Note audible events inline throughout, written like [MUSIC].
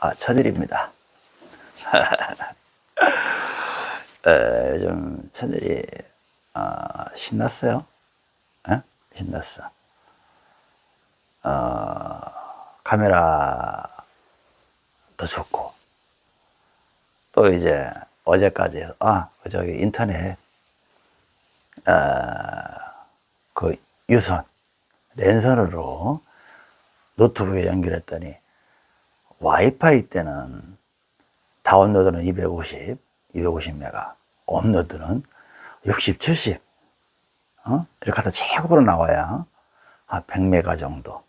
아, 천일입니다. [LAUGHS] 에, 요즘 천일이 어, 신났어요. 에? 신났어. 어, 카메라도 좋고 또 이제 어제까지 해서 아, 그 저기 인터넷 어, 그 유선 랜선으로 노트북에 연결했더니 와이파이 때는 다운로드는 250, 250메가, 업로드는 60, 70, 어? 이렇게 해서 최고로 나와야 한 100메가 정도.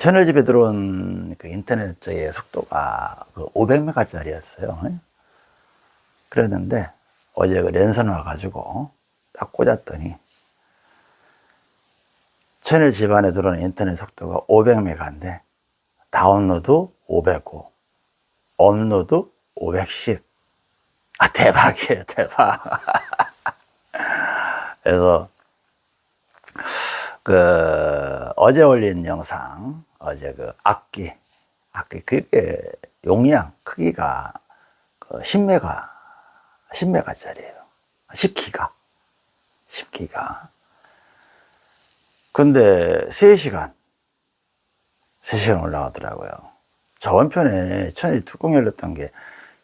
천을 집에 들어온 그 인터넷의 속도가 그 500메가 짜리였어요. 그랬는데 어제 그 랜선 와가지고 딱 꽂았더니 천일 집안에 들어오는 인터넷 속도가 500메가인데 다운로드 509 업로드 510 아, 대박이에요, 대박. [LAUGHS] 그래서, 그, 어제 올린 영상, 어제 그 악기, 악기, 그게 용량, 크기가 그 10메가, 10메가 짜리예요. 10기가. 10기가. 근데 3시간, 3시간 올라가더라고요. 저번 편에 천일 뚜껑 열렸던 게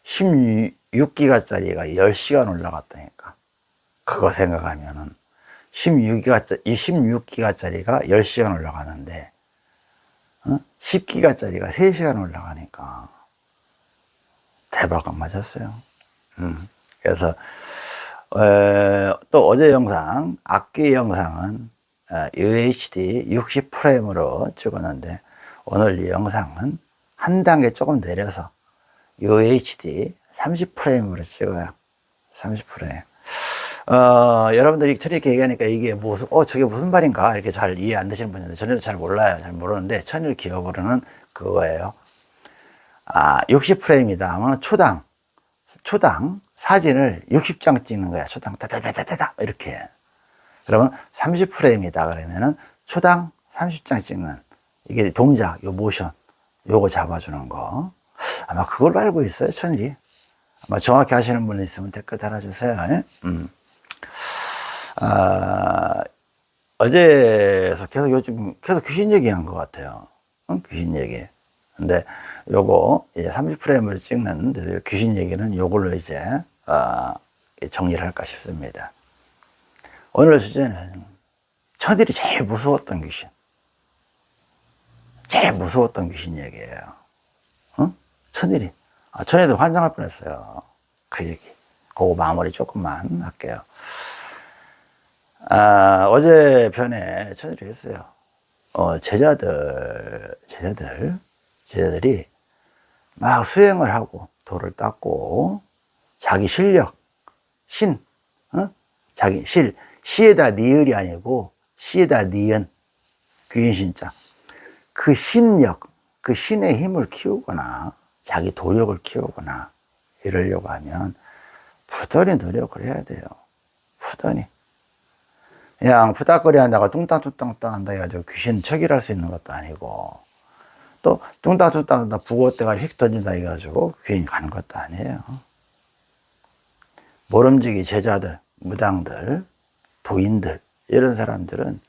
16기가짜리가 10시간 올라갔다니까. 그거 생각하면은 16기가짜리, 26기가짜리가 10시간 올라가는데, 어? 10기가짜리가 3시간 올라가니까 대박 안 맞았어요. 음. 그래서, 에, 또 어제 영상, 악기 영상은 UHD 60프레임으로 찍었는데, 오늘 이 영상은 한 단계 조금 내려서 UHD 30프레임으로 찍어요. 30프레임. 어, 여러분들이 저렇게 얘기하니까 이게 무슨, 어, 저게 무슨 말인가? 이렇게 잘 이해 안 되시는 분들은 저는 잘 몰라요. 잘 모르는데, 천일 기업으로는 그거예요. 아, 60프레임이다 하면 초당, 초당 사진을 60장 찍는 거야. 초당, 다다다다다 이렇게. 그러면 30프레임이다 그러면은 초당 30장 찍는 이게 동작, 요 모션, 요거 잡아주는 거. 아마 그걸로 알고 있어요, 천일이. 아마 정확히 하시는 분 있으면 댓글 달아주세요. 예? 음. 아, 어제서 계속 요즘 계속 귀신 얘기한 것 같아요. 응? 귀신 얘기. 근데 요거 이제 30프레임을 찍는 귀신 얘기는 요걸로 이제 어, 정리를 할까 싶습니다. 오늘 주제는 천일이 제일 무서웠던 귀신. 제일 무서웠던 귀신 얘기예요. 어? 천일이. 아, 천일도 환장할 뻔했어요. 그 얘기. 그거 마무리 조금만 할게요. 아, 어제 편에 천일이 했어요. 어, 제자들, 제자들, 제자들이 막 수행을 하고 돌을 닦고 자기 실력, 신, 어? 자기 실, 시에다 니을이 아니고 시에다 니은, 귀인 신자. 그 신력, 그 신의 힘을 키우거나 자기 도력을 키우거나 이러려고 하면 부단히 노력을 해야 돼요. 부단히. 그냥 푸닥거리 한다가 뚱땅뚱땅 한다 해가지고 귀신 척일할 수 있는 것도 아니고 또 뚱땅뚱땅 부고대가 휙 던진다 해가지고 귀인 가는 것도 아니에요. 모름지기 제자들, 무당들, 도인들 이런 사람들은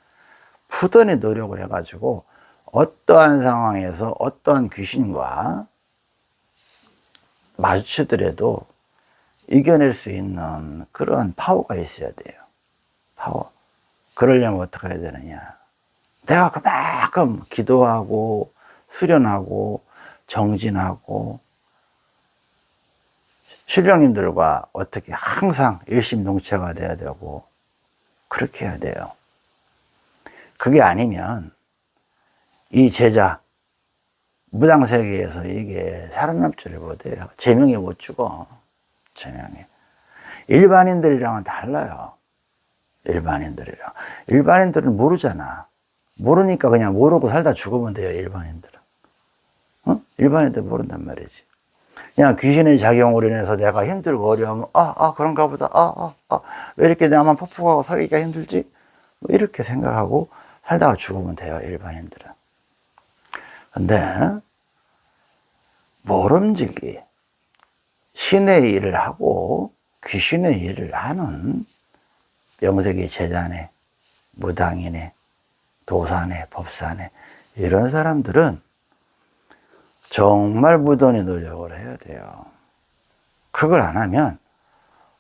부단히 노력을 해가지고 어떠한 상황에서 어떠한 귀신과 마주치더라도 이겨낼 수 있는 그런 파워가 있어야 돼요. 파워. 그러려면 어떻게 해야 되느냐. 내가 그만큼 기도하고 수련하고 정진하고 신령님들과 어떻게 항상 일심동체가 돼야 되고 그렇게 해야 돼요. 그게 아니면 이 제자 무당세계에서 이게 살아남지를 못해요. 제명이 못 죽어. 제명이. 일반인들이랑은 달라요. 일반인들이랑. 일반인들은 모르잖아. 모르니까 그냥 모르고 살다 죽으면 돼요, 일반인들은. 어? 일반인들 모른단 말이지. 그냥 귀신의 작용으로 인해서 내가 힘들고 어려우면, 아, 아, 그런가 보다. 아, 아, 아. 왜 이렇게 나만 폭폭하고 살기가 힘들지? 뭐 이렇게 생각하고 살다가 죽으면 돼요, 일반인들은. 근데 모름지기 신의 일을 하고 귀신의 일을 하는 명색이 제자네, 무당이네, 도사네, 법사네 이런 사람들은 정말 무던히 노력을 해야 돼요. 그걸 안 하면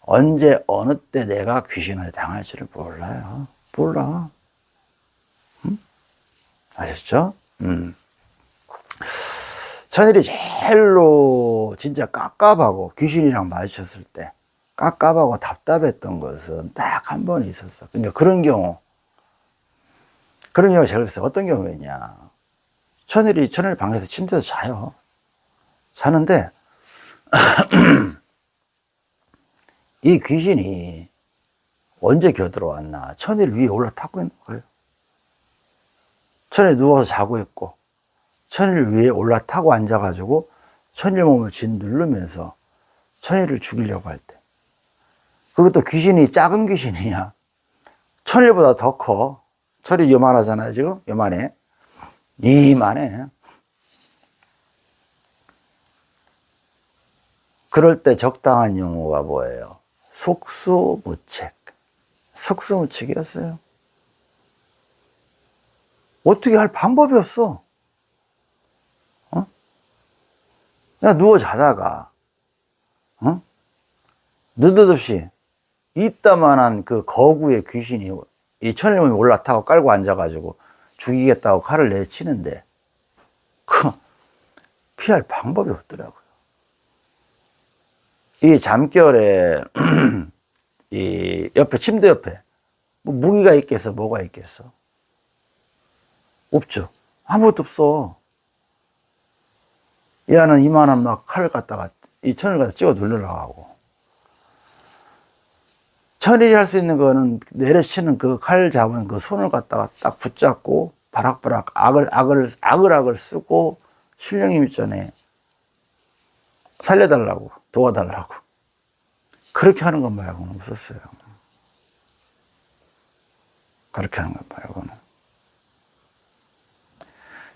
언제 어느 때 내가 귀신을 당할지를 몰라요. 몰라. 음? 아셨죠? 음. 천일이 제일로 진짜 깝깝하고 귀신이랑 마주쳤을 때 깝깝하고 답답했던 것은 딱 한 번 있었어. 근데 그런 경우, 그런 경우가 제일 있어. 어떤 경우였냐. 천일이 천일 방에서 침대에서 자요. 자는데, [CLEARS THROAT] 이 귀신이 언제 겨들어왔나. 천일 위에 올라타고 있는 거예요. 천일 누워서 자고 있고, 천일 위에 올라타고 앉아가지고, 천일 몸을 진 누르면서 천일을 죽이려고 할 때. 그것도 귀신이 작은 귀신이냐. 천일보다 더 커. 천일 요만하잖아요, 지금? 요만해. 이만해. 그럴 때 적당한 용어가 뭐예요? 속수무책. 속수무책이었어요. 어떻게 할 방법이 없어. 어? 그냥 누워 자다가, 어? 느닷없이 이따만한 그 거구의 귀신이 이 천일몸이 올라타고 깔고 앉아가지고 죽이겠다고 칼을 내치는데, 그, 피할 방법이 없더라고요. 이 잠결에, [CLEARS THROAT] 이 옆에, 침대 옆에, 뭐 무기가 있겠어, 뭐가 있겠어? 없죠. 아무것도 없어. 얘는 이만한 막 칼을 갖다가, 이 천을 갖다 찍어 누르려고 하고. 천일이 할 수 있는 거는 내려치는 그 칼 잡은 그 손을 갖다가 딱 붙잡고 바락바락 악을, 악을, 악을, 악을 쓰고 신령님 있잖아요. 살려달라고, 도와달라고. 그렇게 하는 것 말고는 없었어요. 그렇게 하는 것 말고는.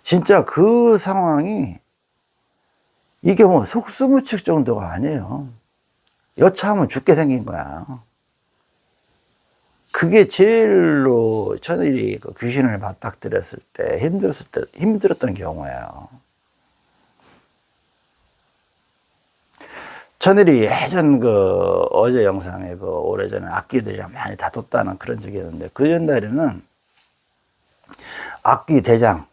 진짜 그 상황이 이게 뭐 속수무책 정도가 아니에요. 여차하면 죽게 생긴 거야. 그게 제일로 천일이 그 귀신을 맞닥뜨렸을 때 힘들었을 때 힘들었던 경우예요. 천일이 예전 그 어제 영상에 그 오래전에 악기들이랑 많이 다퉜다는 그런 적이 있는데 그 전날에는 악기 대장,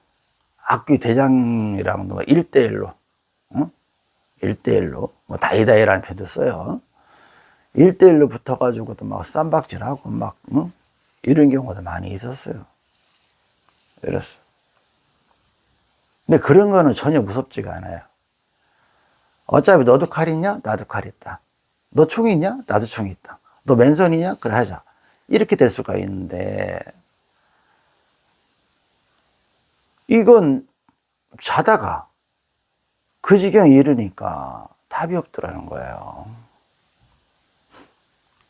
악기 대장이랑 누가 1대1로, 어? 1대1로, 뭐 다이다이라는 표도 써요. 1대1로 붙어가지고도 막 쌈박질하고 막, 어? 이런 경우도 많이 있었어요. 이랬어. 근데 그런 거는 전혀 무섭지가 않아요. 어차피 너도 칼 있냐? 나도 칼 있다. 너총 있냐? 나도 총 있다. 너 맨손이냐? 그래 하자. 이렇게 될 수가 있는데, 이건 자다가 그 지경에 이르니까 답이 없더라는 거예요.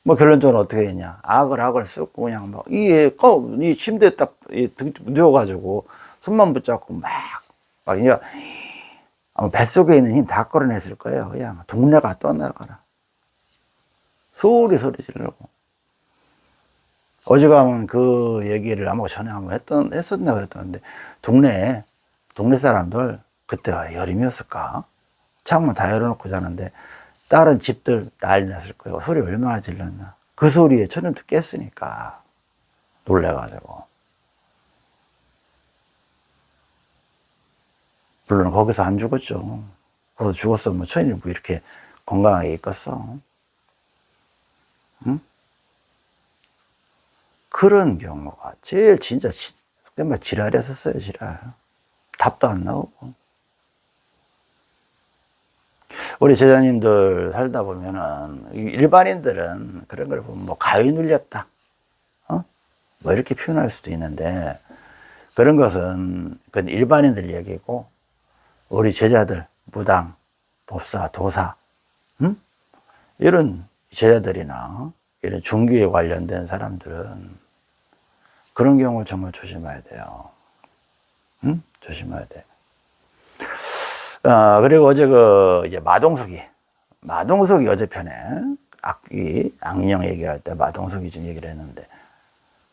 뭐 결론적으로 어떻게 했냐. 악을 악을 쓰고 그냥 막, 이, 침대에 딱 누워가지고 손만 붙잡고 막, 막, 이제 아마 뱃속에 있는 힘 다 끌어냈을 거예요. 그냥 동네가 떠나가라. 소리 소리 지르고. 어지간하면 그 얘기를 아마 전에 한번 했던, 했었나 그랬던데, 동네, 동네 사람들, 그때가 여름이었을까? 창문 다 열어놓고 자는데, 다른 집들 난리 났을 거예요. 소리 얼마나 질렀나. 그 소리에 천연도 깼으니까, 놀래가지고. 물론 거기서 안 죽었죠. 거기서 죽었으면 뭐 천일이 뭐 이렇게 건강하게 있겠어. 응? 그런 경우가 제일 진짜 정말 지랄했었어요, 지랄. 답도 안 나오고. 우리 제자님들 살다 보면은 일반인들은 그런 걸 보면 뭐 가위 눌렸다. 어? 뭐 이렇게 표현할 수도 있는데 그런 것은 그건 일반인들 얘기고 우리 제자들, 무당, 법사, 도사, 음? 이런 제자들이나 이런 종교에 관련된 사람들은 그런 경우를 정말 조심해야 돼요. 음? 조심해야 돼. 어, 그리고 어제 그, 이제 마동석이, 마동석이 어제 편에 악기, 악령 얘기할 때 마동석이 좀 얘기를 했는데,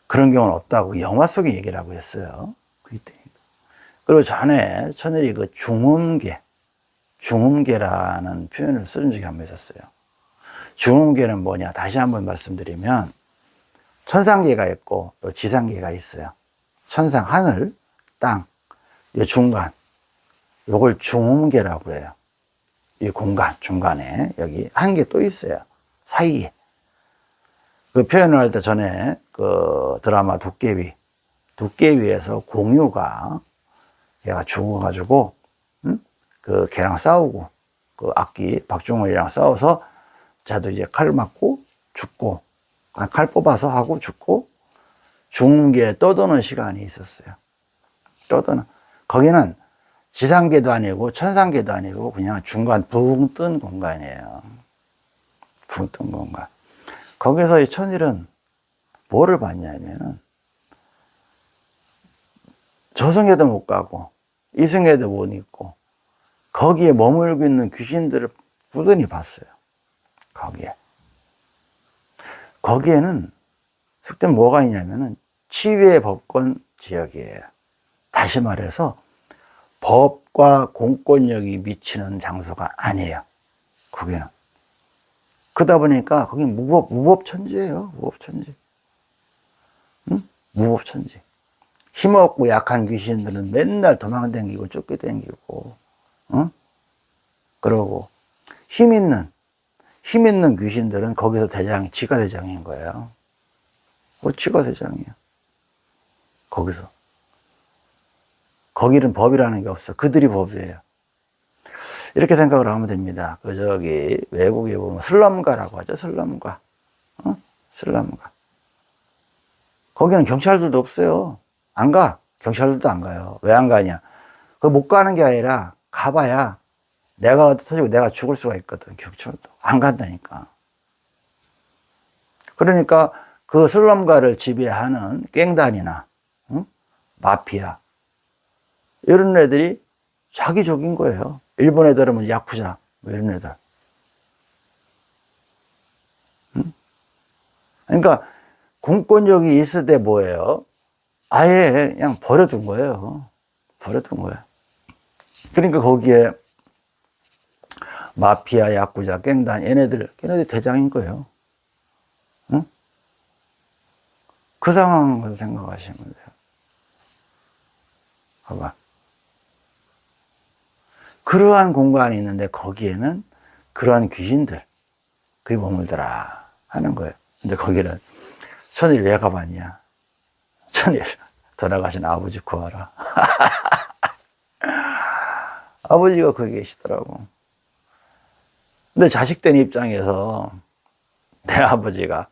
그런 경우는 없다고 영화 속에 얘기를 하고 했어요. 그리고 전에 천일이 그 중음계, 중음계라는 표현을 쓰는 적이 한 번 있었어요. 중음계는 뭐냐? 다시 한번 말씀드리면, 천상계가 있고 또 지상계가 있어요. 천상, 하늘, 땅, 이 중간. 요걸 중음계라고 해요. 이 공간, 중간에 여기 한 개 또 있어요. 사이에. 그 표현을 할 때 전에 그 드라마 도깨비, 도깨비에서 공유가 얘가 죽어가지고, 응? 그 걔랑 싸우고, 그 악기 박종원이랑 싸워서 자도 이제 칼 맞고 죽고, 아, 칼 뽑아서 하고 죽고, 중계에 떠도는 시간이 있었어요. 떠도는. 거기는 지상계도 아니고 천상계도 아니고 그냥 중간 붕 뜬 공간이에요. 붕 뜬 공간. 거기서 이 천일은 뭐를 봤냐면은 저승에도 못 가고 이승에도 못 있고 거기에 머물고 있는 귀신들을 부단히 봤어요. 거기에. 거기에는 속된 뭐가 있냐면은 치유의 법권 지역이에요. 다시 말해서 법과 공권력이 미치는 장소가 아니에요. 거기는. 그러다 보니까 거긴 무법, 무법천지예요. 무법천지. 응? 무법천지. 힘없고 약한 귀신들은 맨날 도망다니고 쫓겨다니고, 응? 그러고, 힘 있는, 힘 있는 귀신들은 거기서 대장, 지가 대장인 거예요. 뭐 지가 대장이야. 거기서. 거기는 법이라는 게 없어. 그들이 법이에요. 이렇게 생각을 하면 됩니다. 그 저기 외국에 보면 슬럼가라고 하죠. 슬럼가. 어? 슬럼가. 거기는 경찰들도 없어요. 안 가. 경찰들도 안 가요. 왜 안 가냐? 그 못 가는 게 아니라 가봐야 내가 터지고 내가 죽을 수가 있거든. 경찰도. 안 간다니까. 그러니까 그 슬럼가를 지배하는 깽단이나 응? 마피아 이런 애들이 자기족인 거예요. 일본 애들은 뭐 야쿠자, 뭐 이런 애들. 응? 그러니까 공권력이 있을 때 뭐예요? 아예 그냥 버려둔 거예요. 버려둔 거야. 그러니까 거기에 마피아, 야쿠자, 깽단, 얘네들, 걔네들 대장인 거예요. 응? 그 상황을 생각하시면 돼요. 봐봐. 그러한 공간이 있는데 거기에는 그러한 귀신들, 그게 머물더라 하는 거예요. 근데 거기는 천일 왜 가봤냐? 천일 돌아가신 아버지 구하라. [LAUGHS] 아버지가 거기 계시더라고. 근데 자식된 입장에서 내 아버지가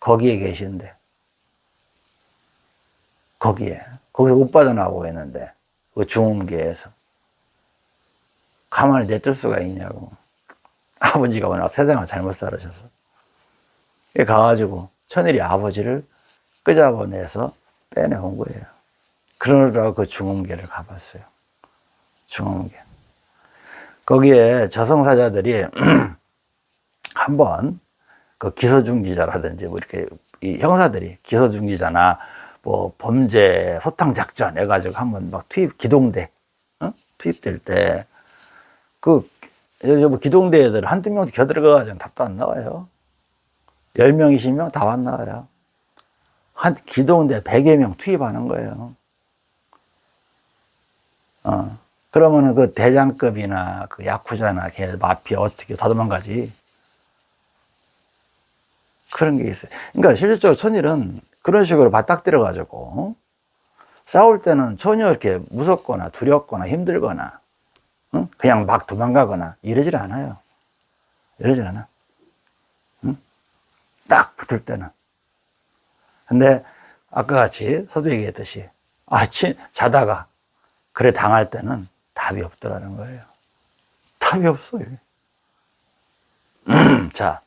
거기에 계신데, 거기에, 거기서 못 빠져나오고 있는데, 그 중음계에서. 가만히 내둘 수가 있냐고. 아버지가 워낙 세상을 잘못 살으셔서. 가가지고 천일이 아버지를 끄잡아내서 빼내온 거예요. 그러느라고 그 중음계를 가봤어요. 중음계. 거기에 저승사자들이 [CLEARS THROAT] 한번 그 기소중지자라든지 뭐 이렇게 이 형사들이 기소중지자나 뭐 범죄 소탕 작전 해가지고 한번 막 투입 기동대 어? 투입될 때 그, 뭐 기동대 애들 한두 명도 겨들어가가지고 답도 안 나와요. 열 명이시면 다안 나와요. 한 기동대 100여 명 투입하는 거예요. 어. 그러면은 그 대장급이나 그 야쿠자나 걔 마피아 어떻게 다 도망가지? 그런 게 있어요. 그러니까 실질적으로 천일은 그런 식으로 맞닥뜨려 가지고 싸울 때는 전혀 이렇게 무섭거나 두렵거나 힘들거나 응? 그냥 막 도망가거나 이러질 않아요. 이러질 않아. 응? 딱 붙을 때는. 근데 아까 같이 서두 얘기했듯이 아침 자다가 그래 당할 때는 답이 없더라는 거예요. 답이 없어요. 자,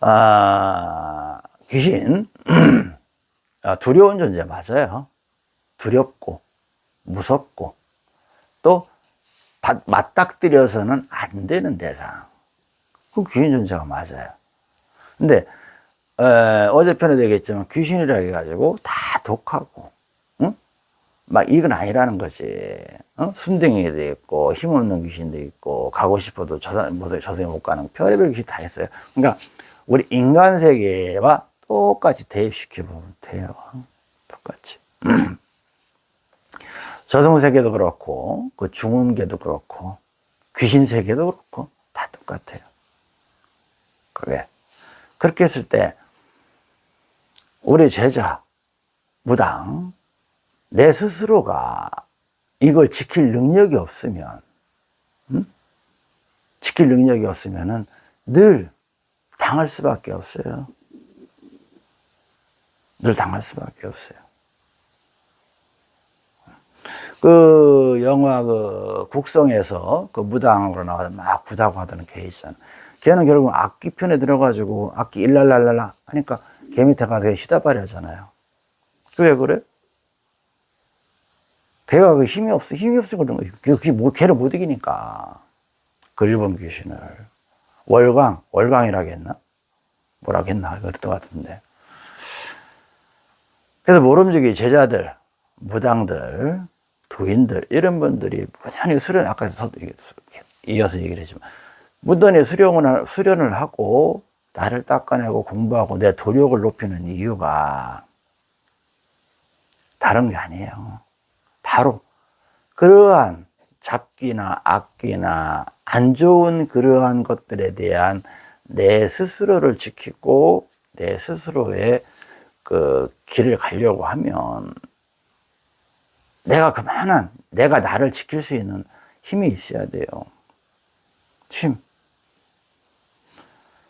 아, 귀신 아, 두려운 존재 맞아요. 두렵고 무섭고 또 바- 맞닥뜨려서는 안 되는 대상. 그 귀신 존재가 맞아요. 근데 에, 어제 편에 되겠지만 귀신이라 해가지고 다 독하고 응? 막 이건 아니라는 거지 어? 순댕이도 있고 힘없는 귀신도 있고 가고 싶어도 저사, 저승에 못 가는 별의별 귀신 다 있어요 그러니까 우리 인간 세계와 똑같이 대입시켜 보면 돼요 똑같이 [CLEARS THROAT] 저승 세계도 그렇고 그 중음계도 그렇고 귀신 세계도 그렇고 다 똑같아요 그게 그렇게 했을 때 우리 제자, 무당, 내 스스로가 이걸 지킬 능력이 없으면, 음? 지킬 능력이 없으면은 늘 당할 수밖에 없어요. 늘 당할 수밖에 없어요. 그 영화 그 국성에서 그 무당으로 나와서 막 구다고 하던 걔 있잖아. 걔는 결국 악기 편에 들어가지고 악기 일랄랄랄라 하니까 걔 밑에 가서 시다발이 하잖아요. 왜 그래? 걔가 그 힘이 없어. 힘이 없어 그런 거예요. 그게 뭐, 걔를 못 이기니까. 그 일본 귀신을. 월광? 뭐라고 했나? 그랬던 것 같은데. 그래서 모름지기 제자들, 무당들, 도인들, 이런 분들이 무단히 수련, 아까 이어서 얘기를 했지만, 무단히 수련을, 수련을 하고, 나를 닦아내고 공부하고 내 도력을 높이는 이유가 다른 게 아니에요. 바로 그러한 잡기나 악기나 안 좋은 그러한 것들에 대한 내 스스로를 지키고 내 스스로의 그 길을 가려고 하면 내가 그만한 내가 나를 지킬 수 있는 힘이 있어야 돼요. 힘.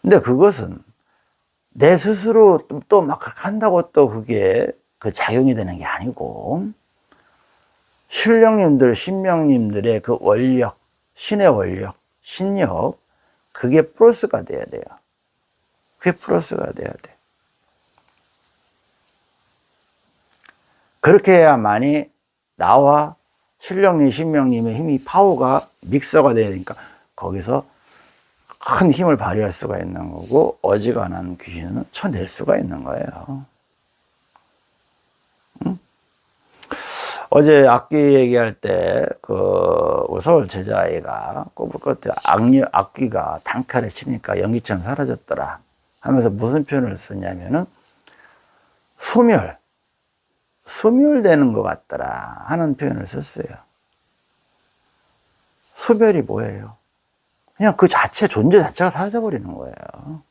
근데 그것은 내 스스로 또 막 한다고 또 그게 그 작용이 되는 게 아니고 신령님들, 신명님들의 그 원력, 신의 원력, 신력, 그게 플러스가 돼야 돼요. 그게 플러스가 돼야 돼. 그렇게 해야만이 나와 신령님, 신명님의 힘이 파워가 믹서가 되니까 거기서 큰 힘을 발휘할 수가 있는 거고 어지간한 귀신은 쳐낼 수가 있는 거예요. 응? 어제 악기 얘기할 때그 서울 제자아이가 것 같아 악력 악기가 단칼에 치니까 연기처럼 사라졌더라 하면서 무슨 표현을 썼냐면은 소멸 소멸되는 것 같더라 하는 표현을 썼어요. 소멸이 뭐예요? 그냥 그 자체, 존재 자체가 사라져버리는 거예요.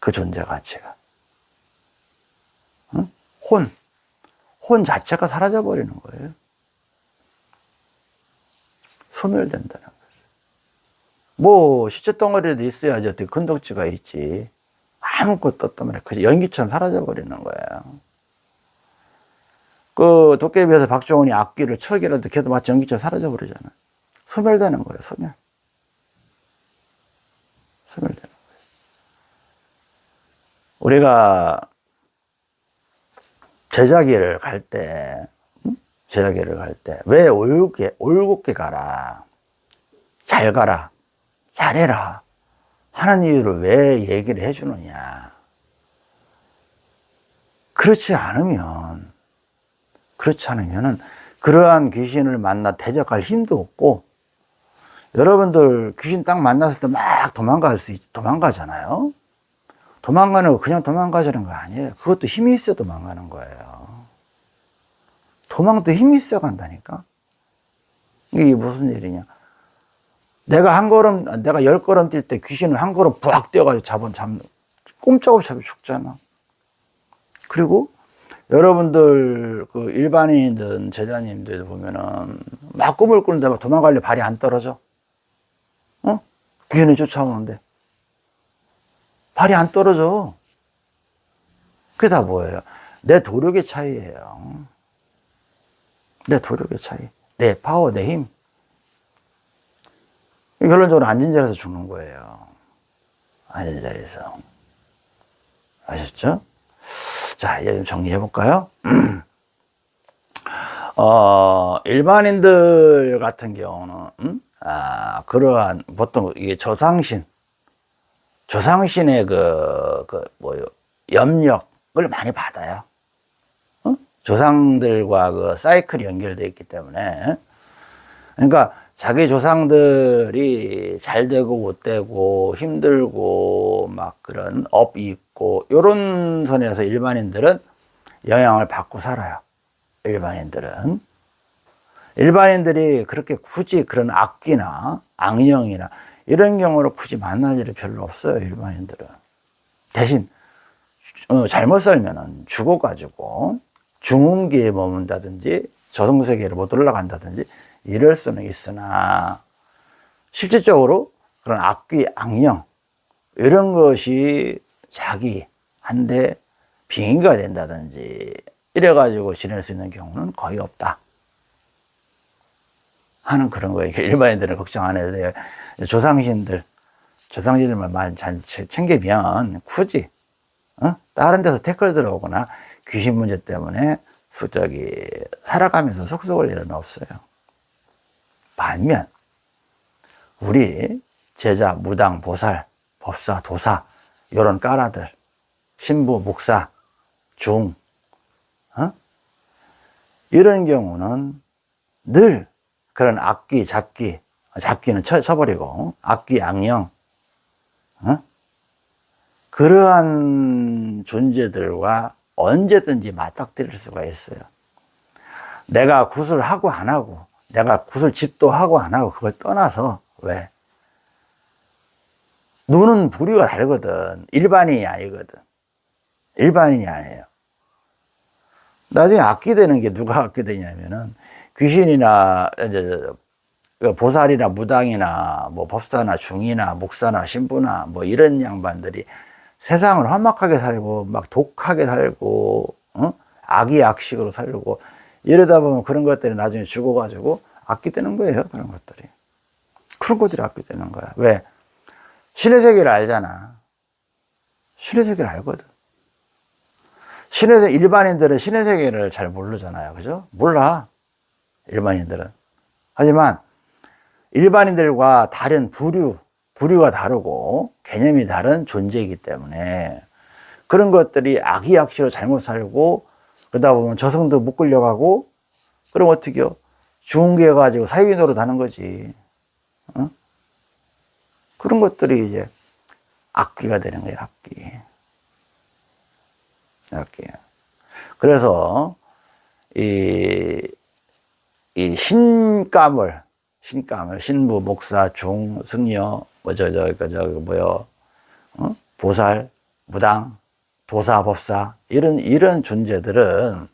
그 존재 가치가. 응? 혼. 혼 자체가 사라져버리는 거예요. 소멸된다는 거죠. 뭐, 시체 덩어리도 있어야지 어떻게 근독지가 있지. 아무것도 없단 말이야. 그 연기처럼 사라져버리는 거예요. 그 도깨비에서 박정훈이 악기를 척이라도 걔도 마치 연기처럼 사라져 버리잖아. 소멸되는 거예요, 소멸. 소멸되는 거예요. 우리가 제자기를 갈 때, 제자기를 갈 때, 왜 올곧게, 올곧게 가라. 잘 가라. 잘해라. 하는 이유를 왜 얘기를 해주느냐. 그렇지 않으면, 그렇지 않으면은, 그러한 귀신을 만나 대적할 힘도 없고, 여러분들 귀신 딱 만났을 때 막 도망갈 수 있, 도망가잖아요. 도망가는 거 그냥 도망가자는 거 아니에요. 그것도 힘이 있어 도망가는 거예요. 도망도 힘이 있어 간다니까. 이게 무슨 일이냐. 내가 한 걸음, 내가 열 걸음 뛸 때 귀신은 한 걸음 부악 뛰어가지고 잡은, 잡, 꼼짝없이 죽잖아. 그리고 여러분들 그 일반인들, 제자님들 보면은 막 꿈을 꾸는데 막 도망가려 발이 안 떨어져. 어? 귀신이 쫓아오는데. 발이 안 떨어져. 그게 다 뭐예요? 내 도력의 차이예요. 내 도력의 차이. 내 파워, 내 힘. 결론적으로 앉은 자리에서 죽는 거예요. 앉은 자리에서. 아셨죠? 자, 이제 좀 정리해 볼까요? [CLEARS THROAT] 어, 일반인들 같은 경우는, 음? 아, 그러한, 보통 이게 조상신, 조상신의 그, 그, 뭐요, 염력을 많이 받아요. 어? 조상들과 그 사이클이 연결되어 있기 때문에. 그러니까 자기 조상들이 잘 되고 못 되고 힘들고 막 그런 업이 있고 요런 선에서 일반인들은 영향을 받고 살아요. 일반인들은. 일반인들이 그렇게 굳이 그런 악기나 악령이나 이런 경우로 굳이 만날 일이 별로 없어요. 일반인들은. 대신 어, 잘못 살면은 죽어가지고 중음기에 머문다든지 저승세계로 못 올라간다든지 이럴 수는 있으나 실질적으로 그런 악귀, 악령 이런 것이 자기한테 빙의가 된다든지 이래가지고 지낼 수 있는 경우는 거의 없다 하는 그런 거예요. 일반인들은 걱정 안 해도 돼요. 조상신들, 조상신들만 잘 챙기면 굳이 어? 다른 데서 태클 들어오거나 귀신 문제 때문에 저기 살아가면서 속속을 일은 없어요. 반면 우리 제자, 무당, 보살, 법사, 도사 이런 까라들 신부, 목사, 중 어? 이런 경우는 늘 그런 악기, 잡기 잡기는 쳐, 쳐버리고 악기, 악령 어? 그러한 존재들과 언제든지 맞닥뜨릴 수가 있어요 내가 구슬하고 안 하고 내가 구슬 집도 하고 안 하고 그걸 떠나서 왜? 눈은 부류가 다르거든. 일반인이 아니거든. 일반인이 아니에요. 나중에 악기 되는 게 누가 악기 되냐면은 귀신이나 이제 그 보살이나 무당이나 뭐 법사나 중이나 목사나 신부나 뭐 이런 양반들이 세상을 험악하게 살고 막 독하게 살고 어? 악이 악식으로 살고 이러다 보면 그런 것들이 나중에 죽어가지고 악기 되는 거예요. 그런 것들이. 그런 것들이 악기 되는 거야. 왜? 신의 세계를 알잖아. 신의 세계를 알거든. 신의 세 일반인들은 신의 세계를 잘 모르잖아요. 그죠? 몰라. 일반인들은. 하지만 일반인들과 다른 부류, 부류가 다르고 개념이 다른 존재이기 때문에 그런 것들이 악이악시로 잘못 살고 그러다 보면 저승도 못 끌려가고 그럼 어떻게요? 좋은 게 가지고 사회비 노릇하는 거지 어? 그런 것들이 이제 악기가 되는 거예요 악기 악기 그래서 이, 이 신감을 신감을 신부 목사 중 승려 뭐저 저저 뭐요 어? 보살 무당 도사, 법사 이런 이런 존재들은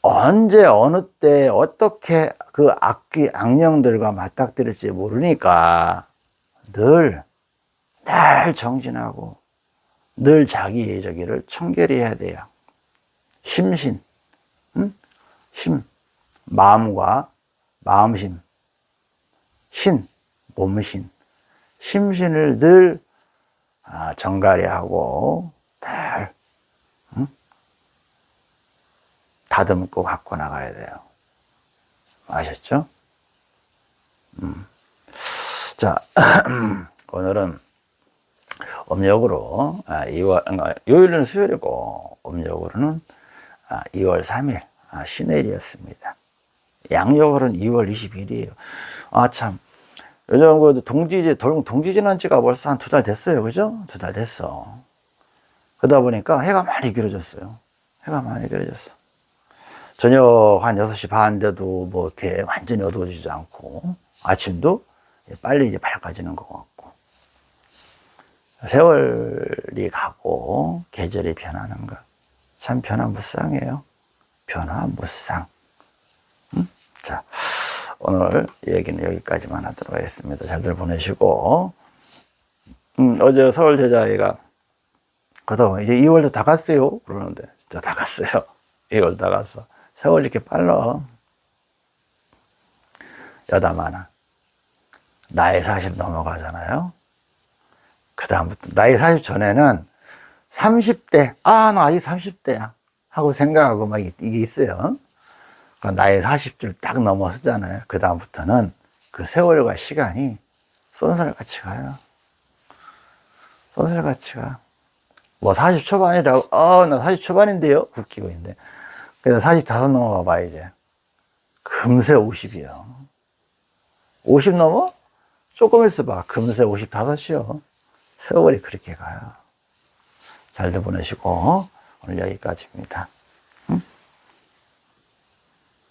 언제 어느 때 어떻게 그 악기 악령들과 맞닥뜨릴지 모르니까 늘늘 정진하고 늘 자기의 저기를 청결해야 돼요. 심신, 음? 심, 마음과 마음심, 신, 몸신, 심신을 늘 아, 정갈히 하고 잘 응? 다듬고 갖고 나가야 돼요. 아셨죠? 음. 자, [CLEARS THROAT] 오늘은 음력으로 2월, 아, 요일은 수요일이고 음력으로는 2월 3일 신해일이었습니다. 양력으로는 2월 20일이에요. 아 참, 요즘 그 동지지, 동지 지난 지가 벌써 한 두 달 됐어요. 그죠? 두 달 됐어. 그러다 보니까 해가 많이 길어졌어요. 해가 많이 길어졌어. 저녁 한 6시 반 돼도 뭐 이렇게 완전히 어두워지지 않고 아침도 빨리 이제 밝아지는 것 같고 세월이 가고 계절이 변하는 것 참 변화무쌍해요. 변화무쌍. 음? 자. 오늘 얘기는 여기까지만 하도록 하겠습니다. 잘들 보내시고. 음, 어제 서울 제자애가 그다 이제 2월도 다 갔어요. 그러는데 진짜 다 갔어요. [LAUGHS] 2월 다 갔어. 세월 이렇게 빨라. 여다 많아 나이 40 넘어가잖아요. 그 다음부터 나이 40 전에는 30대 아 나 아직 30대야. 하고 생각하고 막 이- 이게 있어요. 그러니까 나이 40줄 딱 넘어서잖아요. 그 다음부터는 그 세월과 시간이 쏜살같이 가요. 쏜살같이 가. 뭐 40 초반이라고, 어, 나 40 초반인데요? 웃기고 있는데. 그래서 45 넘어가 봐, 이제. 금세 50이요. 50 넘어? 조금 있어봐. 금세 55이요. 세월이 그렇게 가요. 잘들 보내시고, 오늘 여기까지입니다.